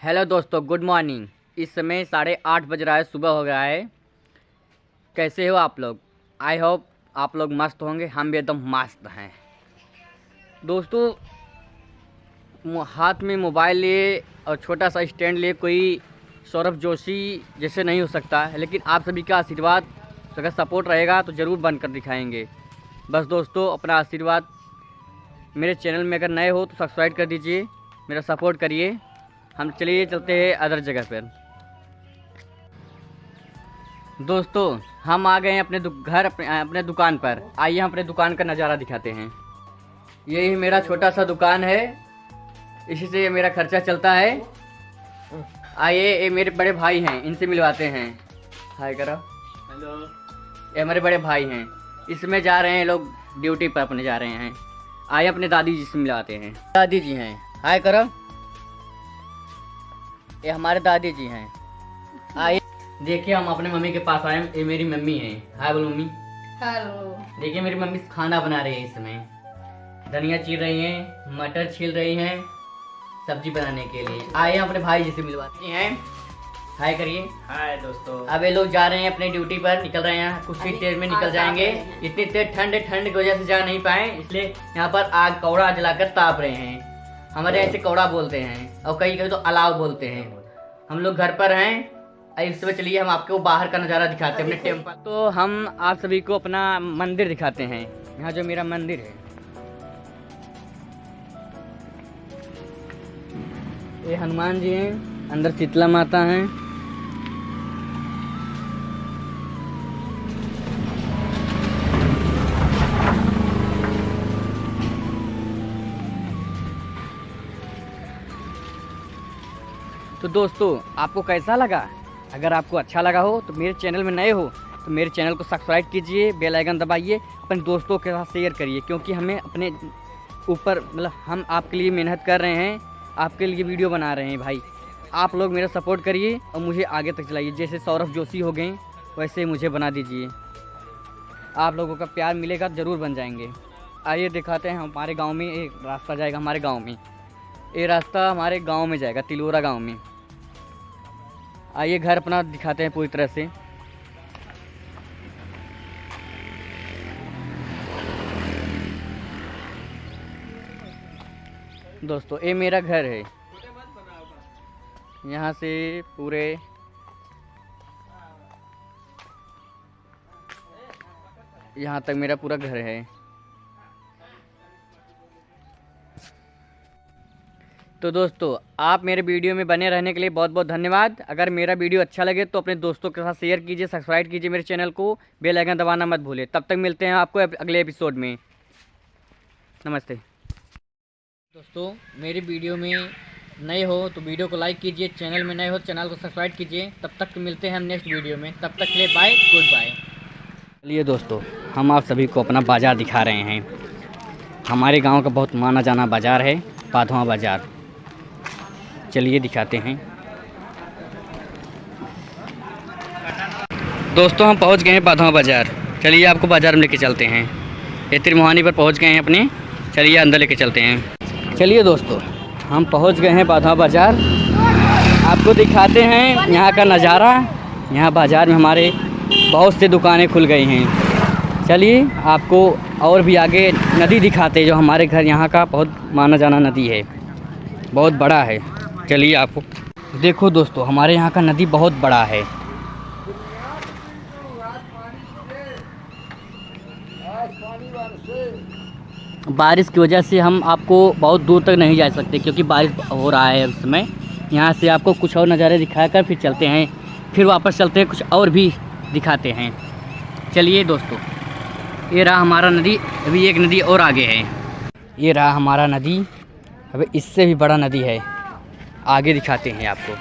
Hello दोस्तों good morning इस समय साढ़े आठ बज रहा है, सुबह हो गया है। कैसे हो आप लोग? आई होप आप लोग मस्त होंगे, हम भी एकदम मस्त हैं। दोस्तों हाथ में मोबाइल लिए और छोटा सा स्टैंड लिए कोई सौरभ जोशी जैसे नहीं हो सकता है लेकिन आप सभी का आशीर्वाद, अगर सपोर्ट रहेगा तो ज़रूर बनकर दिखाएँगे। बस दोस्तों, अपना आशीर्वाद मेरे चैनल में अगर नए हो तो सब्सक्राइब कर दीजिए, मेरा सपोर्ट करिए। हम चलिए चलते हैं अदर जगह पर। दोस्तों हम आ गए हैं अपने घर अपने, अपने दुकान पर। आइए हम अपने दुकान का नज़ारा दिखाते हैं। यही मेरा छोटा सा दुकान है। इसी से ये मेरा खर्चा चलता है। आइए ये मेरे बड़े भाई हैं इनसे मिलवाते हैं। हाय करो। हेलो ये हमारे बड़े भाई हैं। इसमें जा रहे हैं लोग ड्यूटी पर अपने जा रहे हैं। आइए अपने दादी जी से मिलवाते हैं। दादी जी हैं। हाय करो। ये हमारे दादी जी हैं। आइए देखिए हम अपने मम्मी के पास आए ये मेरी मम्मी है। हाय बोलो मम्मी। हेलो। देखिए मेरी मम्मी खाना बना रही है इस समय धनिया चीर रही हैं मटर छील रही हैं सब्ज़ी बनाने के लिए। आइए हम अपने भाई जी से मिलवाते हैं। हाय करिए। हाय दोस्तों। अब ये लोग जा रहे हैं अपने ड्यूटी पर निकल रहे हैं कुछ ही देर में निकल जाएँगे। इतनी तेज ठंड ठंड की वजह से जा नहीं पाए इसलिए यहाँ पर आग कौड़ा जलाकर ताप रहे हैं। हमारे ऐसे कौड़ा बोलते हैं और कहीं कहीं तो अलाव बोलते हैं। हम लोग घर पर हैं इस समय चलिए हम आपको बाहर का नज़ारा दिखाते हैं अपने टेंपल तो हम आप सभी को अपना मंदिर दिखाते हैं। यहाँ जो मेरा मंदिर है। ये हनुमान जी हैं अंदर शीतला माता हैं। तो दोस्तों, आपको कैसा लगा? अगर आपको अच्छा लगा हो तो मेरे चैनल में नए हो तो मेरे चैनल को सब्सक्राइब कीजिए, बेल आइकन दबाइए, अपने दोस्तों के साथ शेयर करिए, क्योंकि हमें अपने ऊपर मतलब हम आपके लिए मेहनत कर रहे हैं, आपके लिए वीडियो बना रहे हैं भाई। आप लोग मेरा सपोर्ट करिए और मुझे आगे तक चलाइए। जैसे सौरभ जोशी हो गए, वैसे मुझे बना दीजिए। आप लोगों का प्यार मिलेगा, ज़रूर बन जाएँगे। आइए दिखाते हैं हमारे गाँव में एक रास्ता जाएगा हमारे गाँव में। ये रास्ता हमारे गाँव में जाएगा, तिलोरा गाँव में। आइए घर अपना दिखाते हैं पूरी तरह से। दोस्तों, ये मेरा घर है। यहाँ से पूरे यहाँ तक मेरा पूरा घर है। तो दोस्तों, आप मेरे वीडियो में बने रहने के लिए बहुत बहुत धन्यवाद। अगर मेरा वीडियो अच्छा लगे तो अपने दोस्तों के साथ शेयर कीजिए सब्सक्राइब कीजिए मेरे चैनल को। बेल आइकन दबाना मत भूलिए। तब तक मिलते हैं आपको अगले एपिसोड में। नमस्ते। दोस्तों, मेरी वीडियो में नए हो तो वीडियो को लाइक कीजिए। चैनल में नए हो तो चैनल को सब्सक्राइब कीजिए। तब तक मिलते हैं हम नेक्स्ट वीडियो में। तब तक के लिए बाय गुड बाय चलिए दोस्तों, हम आप सभी को अपना बाज़ार दिखा रहे हैं। हमारे गाँव का बहुत माना जाना बाज़ार है, पाधवा बाज़ार। चलिए दिखाते हैं। दोस्तों, हम पहुँच गए हैं पाधवा बाज़ार। चलिए आपको बाज़ार में लेके चलते हैं। ये त्रिमोहानी पर पहुँच गए हैं अपने। चलिए अंदर लेके चलते हैं। चलिए दोस्तों, हम पहुँच गए हैं पाधवा बाज़ार। आपको दिखाते हैं यहाँ का नज़ारा। यहाँ बाज़ार में हमारे बहुत से दुकानें खुल गई हैं। चलिए आपको और भी आगे नदी दिखाते जो हमारे घर यहाँ का बहुत माना जाना नदी है। बहुत बड़ा है। चलिए आपको देखो दोस्तों, हमारे यहाँ का नदी बहुत बड़ा है। बारिश की वजह से हम आपको बहुत दूर तक नहीं जा सकते, क्योंकि बारिश हो रहा है उस समय। यहाँ से आपको कुछ और नज़ारे दिखाकर फिर चलते हैं। फिर वापस चलते हैं, कुछ और भी दिखाते हैं। चलिए दोस्तों, ये रहा हमारा नदी, अभी एक नदी और आगे है। ये रहा हमारा नदी, अभी इससे भी बड़ा नदी है। आगे दिखाते हैं आपको।